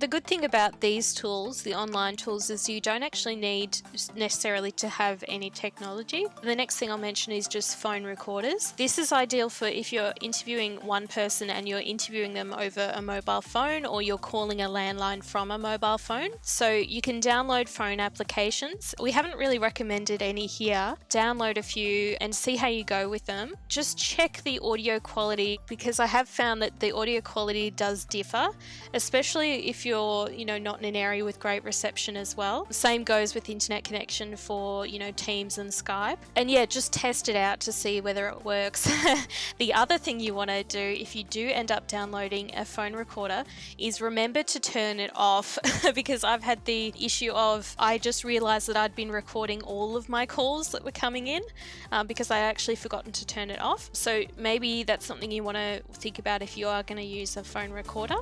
The good thing about these tools, the online tools, is you don't actually need necessarily to have any technology. The next thing I'll mention is just phone recorders. This is ideal for if you're interviewing one person and you're interviewing them over a mobile phone or you're calling a landline from a mobile phone. So you can download phone applications. We haven't really recommended any here. Download a few and see how you go with them. Just check the audio quality because I have found that the audio quality does differ, especially if you're, you know, not in an area with great reception as well. Same goes with internet connection for, you know, Teams and Skype. And yeah, just test it out to see whether it works. the other thing you want to do if you do end up downloading a phone recorder is remember to turn it off because I've had the issue of I just realized that I'd been recording all of my calls that were coming in um, because I actually forgotten to turn it off. So maybe that's something you want to think about if you are going to use a phone recorder.